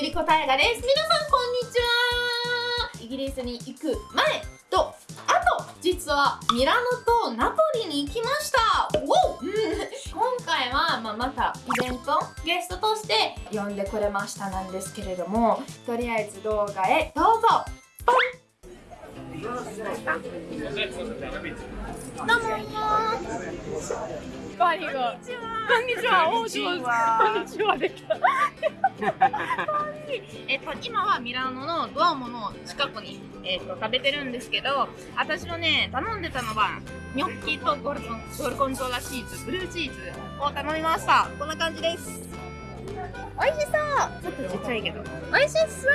ゆりこたえがです。皆さんこんにちは。イギリスに行く前とあと実はミラノとナポリに行きました。お今回は、まあ、またイベントゲストとして呼んでくれましたなんですけれどもとりあえず動画へどうぞ。ポンどうもバニが。こんにちは。こんにちは。こんにちは。できた。えっと今はミラノのドアモの近くにえっと食べてるんですけど、私のね頼んでたのはニョッキとゴルゴンゴルゴンゾーラチーズ、ブルーチーズを頼みました。こんな感じです。美味しそう。ちょっとちっちゃいけど。美味しそう。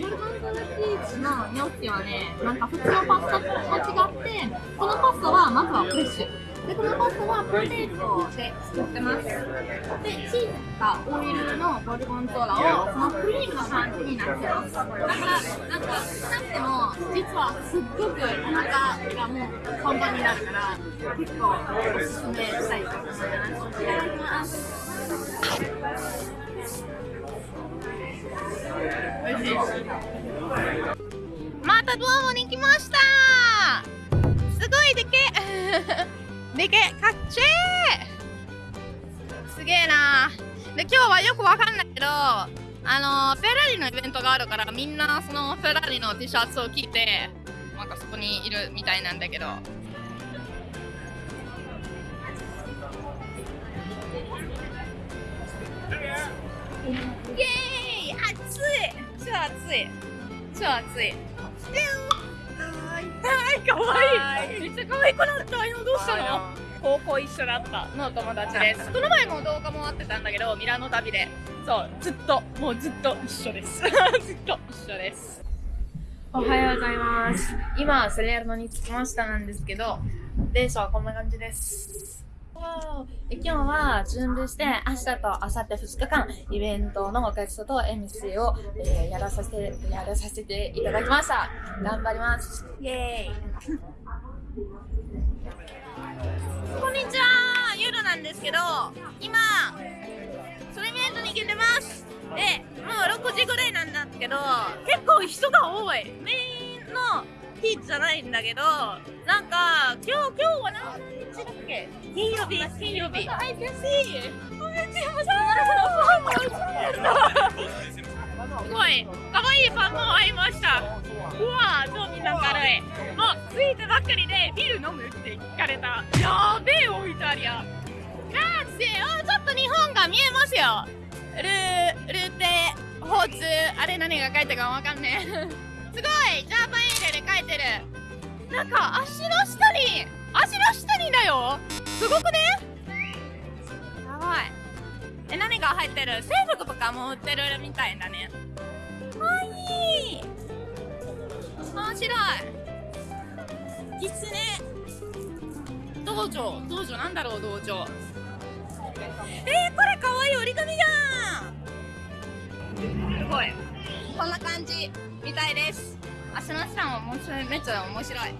ゴルゴンゾーラチーズのニョッキはね、なんか普通のパスタと違って、このパスタはまずはフレッシュ。で、このパスタはポテトで作ってます。で、チーズかオイルのゴルゴンゾーラをそのクリームの感じになってます。だから、なんか、なくても、実はすっごくお腹がもうパンパンになるから、結構おすすめしたいと思います。いただきます。美味しい。またドアモに来ましたすごいでけでけかっちえすげえな。で今日はよくわかんないけどあのフェラーリのイベントがあるからみんなそのフェラーリの T シャツを着てなんかそこにいるみたいなんだけど。イエーイ暑い。超暑い。超暑い。はいかわい。い。めっちゃ可愛くなった。今どうしたの？高校一緒だった。の友達です。この前も動画もあってたんだけどミラノ旅で。そうずっともうずっと一緒です。ずっと一緒です。おはようございます。今セレールノに着きましたなんですけど電車はこんな感じです今日は準備して明日と明後日2日間イベントのゲストと MC を、えー、やらさせてやらさせていただきました。頑張ります。イエーイ。こんにちは。夜なんですけど今それイベントに行けてます。でもう6時ぐらいなんだけど結構人が多い。メインの日じゃないんだけどなんか今日今日は何日だっけ？金曜日金曜日。I can see すごい可愛いパンも会いました。うわ超みんな軽い。もう着いたばっかりでビール飲むって聞かれた。やべえおイタリアガーチおちょっと日本が見えますよ。ルルテホーツあれ何が書いてるかわかんねえすごいジャパンエールで書いてる。なんか足の下に足の下にだよ。すごくね。やばい。え何が入ってる？制服とかも売ってるみたいだね。かわいい。面白い。キツネ。道場。道場。なんだろう道場。えー、これかわいい折り紙じゃん。すごい。こんな感じみたいです足の下も面白いめっちゃ面白い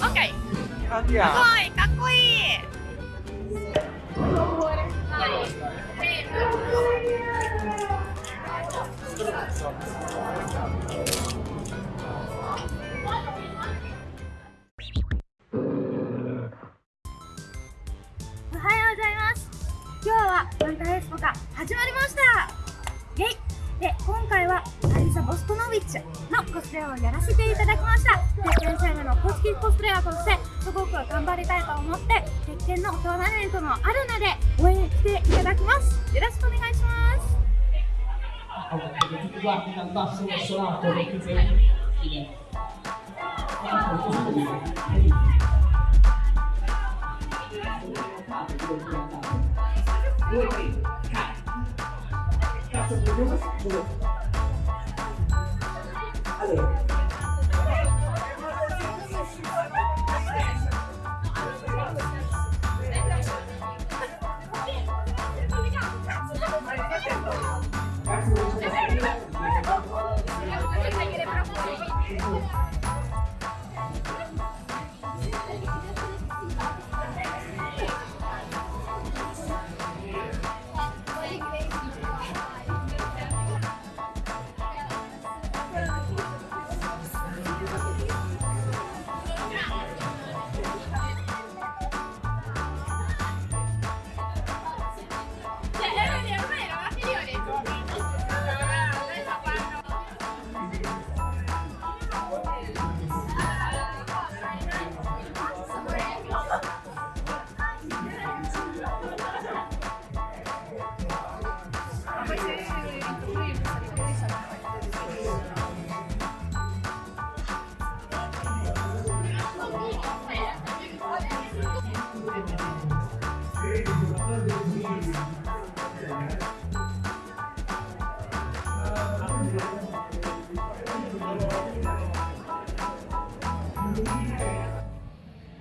Ok. Andiamo. Poi, かっこいい。おッチのコスプレをやらせていただきました。鉄拳チャンネルの公式コスプレイヤーとして、すごく頑張りたいと思って、鉄拳のトーナメントもあるので、応援していただきます。よろしくお願いします。Allora. Uhum.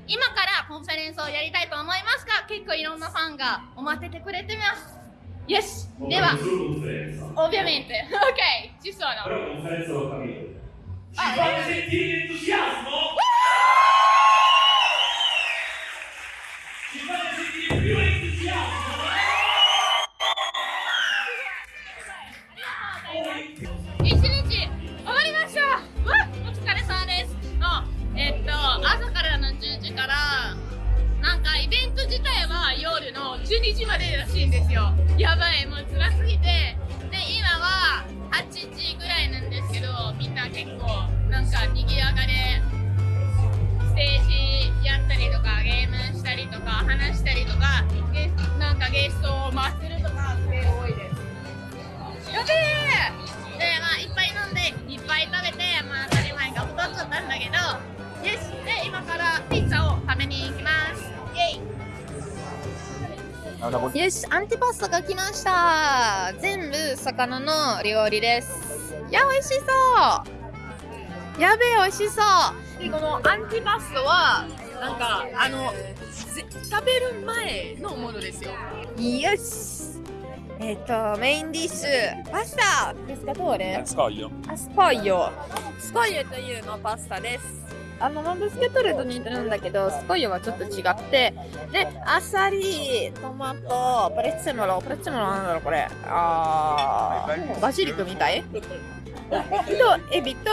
今から conference をやりたいと思いますが結構いろんなファンがお待っててくれてます。よし。では ovviamente ok ci sono. 9時までらしいんですよ。やばいもう辛すぎて。で今は8時ぐらいなんですけどみんな結構なんか賑やかでステージやったりとかゲームしたりとか話したりとかでなんかゲストを回せるよし、アンティパスタが来ました。全部魚の料理です。いや、美味しそう。やべえ、美味しそう。で、このアンティパスタは、なんか、あの、ぜ食べる前のものですよ。よし。えっ、と、メインディッシュ、パスタですか、どれ？Scoglio. あスコイヨスコイヨというのパスタですあのマンブスケットレと似てるんだけどスコイヨはちょっと違ってでアサリトマトプレッツェモロプレッツェモロなんだろうこれ。あーバジリクみたい？とエビと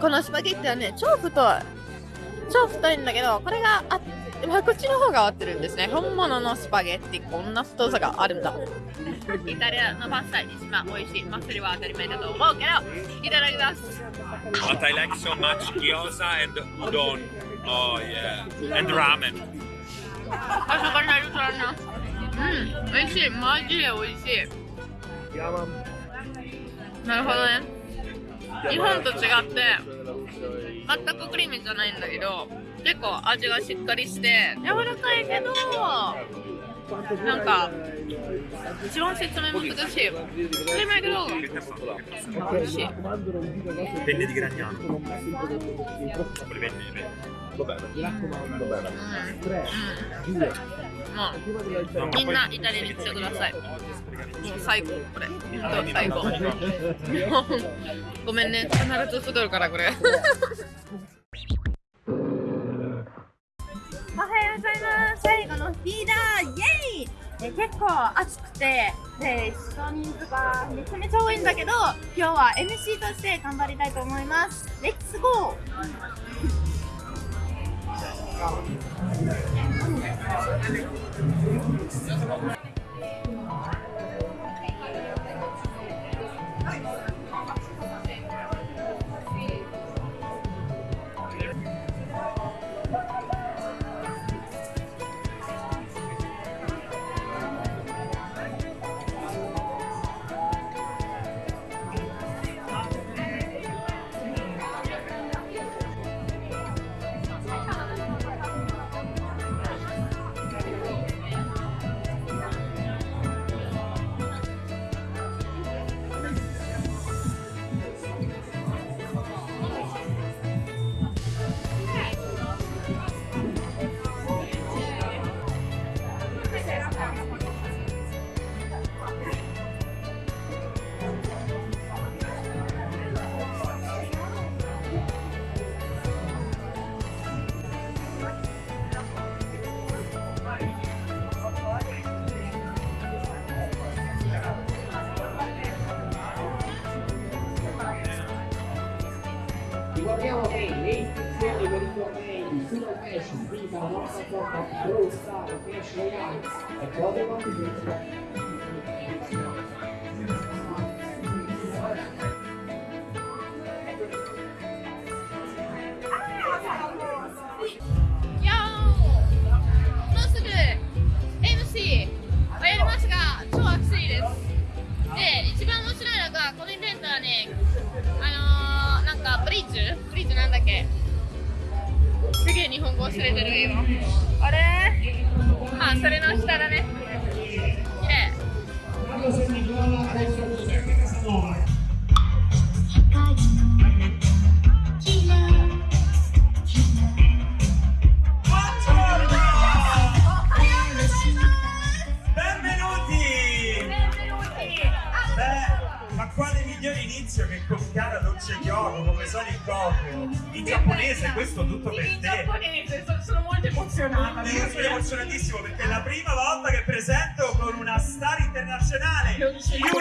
このスパゲッティはね超太い超太いんだけどこれがあまあこっちの方が合ってるんですね本物のスパゲッティこんな太さがあるんだイタリアのパスタ一番美味しい。まあ、それは当たり前だと思うけど、いただきます。What I like so much gyoza and udon. Oh yeah. And ramen. あそこにあるからな。うん、美味しい。マジで美味しい。なるほどね。日本と違って、全くクリームじゃないんだけど、結構味がしっかりして、柔らかいけど、なんか、一番説明難しい。当たり前けど、美味しい。Penne di Gragnano. Quelle penne, Vabbè, mi raccomando, bene. うん、もうみん。なイタリアに来てください。もう最高これ。本当最高。ごめん。ね、必ず太るからこれ。最後のリーダー、イエイえ結構暑くて、で、人人数がめちゃめちゃ多いんだけど、今日は MC として頑張りたいと思います。レッツゴー Iberico Pain, Sino Cash, Viva, Nossa Copa, Pro Star, Cash Royale, é Cláudio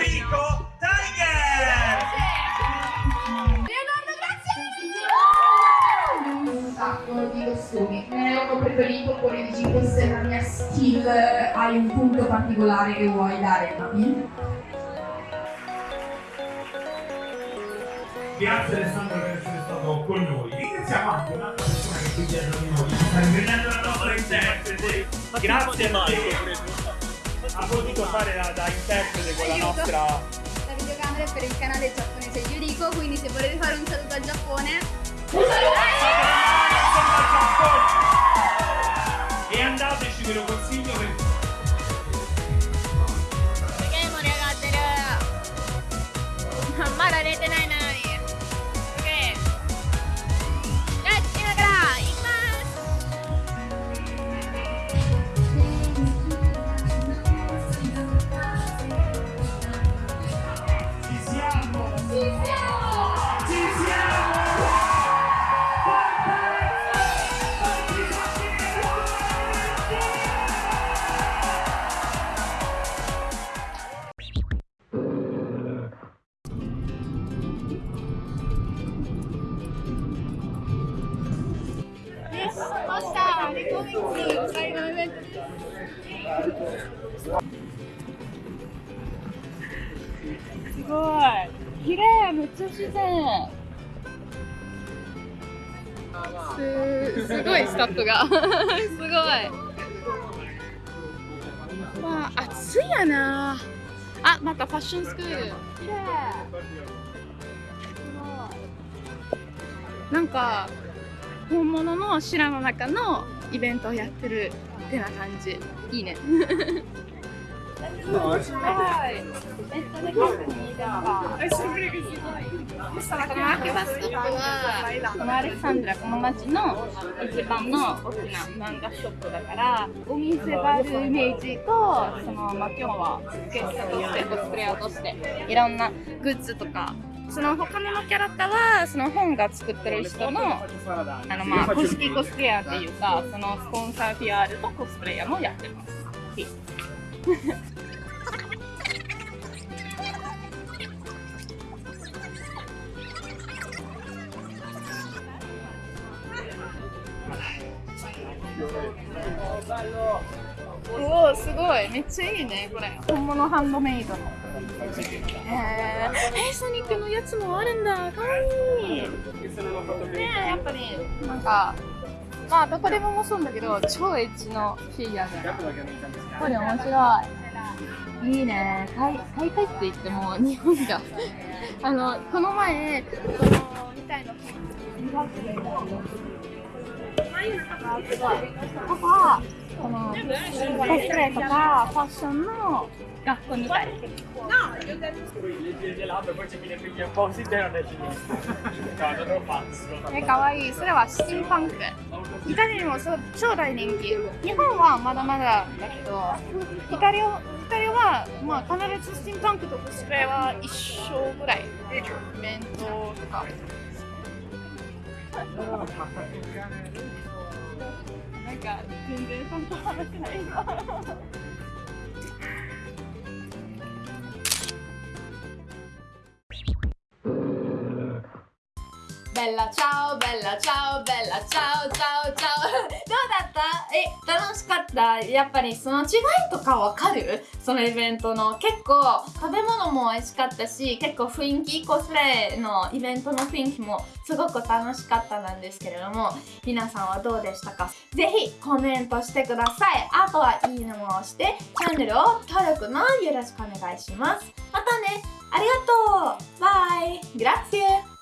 Yuriko Tiger! Leonardo, grazie! un sacco di costumi. Ne ho preferito quelli di 5 se la mia skill hai un punto particolare che vuoi dare, Mami? Grazie Alessandro per essere stato con noi. Ringraziamo anche un'altra persona che qui dietro di noi sta ingrediendo la nostra interprete. Grazie a te. Ha potuto fare da, da interprete con la nostra la videocamera è per il canale giapponese Yuriko, quindi se volete fare un saluto al Giappone, E andateci, ve lo consiglio perché ごい。綺麗めっちゃ自然。すすごいスタッフが。すごい。わあ暑いやな。あまたファッションスクール。綺麗。すごいなんか本物の白の中のイベントをやってるってな感じ。いいね。このアレクサンドラこの町の一番の大きな漫画ショップだからお店があるイメージとその、まあ、今日はゲストとしてコスプレイヤーとしていろんなグッズとかその他のキャラクターはその本が作ってる人のあのまあ公式コスプレイヤーっていうかそのスポンサー PR とコスプレイヤーもやってます。いめっちゃいいねこれ。本物ハンドメイドの。へー。えソニックのやつもあるんだ。かわいい。ねえやっぱりなんかまあどこでももそうだけど超エッジのフィギュアでこれ面白い。いいね。大大会って言っても日本が。あのこの前このみたいなすごい。とかこのコスプレとかファッションの学校みたいえかわいい。それはスチームパンクイタリアにも超大人気。日本はまだまだだけどイタリアイタリアは、まあ、必ずスチームパンクとコスプレは一緒ぐらい。イベントとかなんか全然そんな話ない今 Bella ciao, bella ciao, bella ciao, ciao, ciao. どうだった？え、楽しかった？やっぱりその違いとかわかる？そのイベントの。結構食べ物も美味しかったし結構雰囲気コスプレのイベントの雰囲気もすごく楽しかったなんですけれども皆さんはどうでしたか？ぜひコメントしてください。あとはいいねも押してチャンネルを登録もよろしくお願いします。またね。ありがとう。バイ。グラッツィ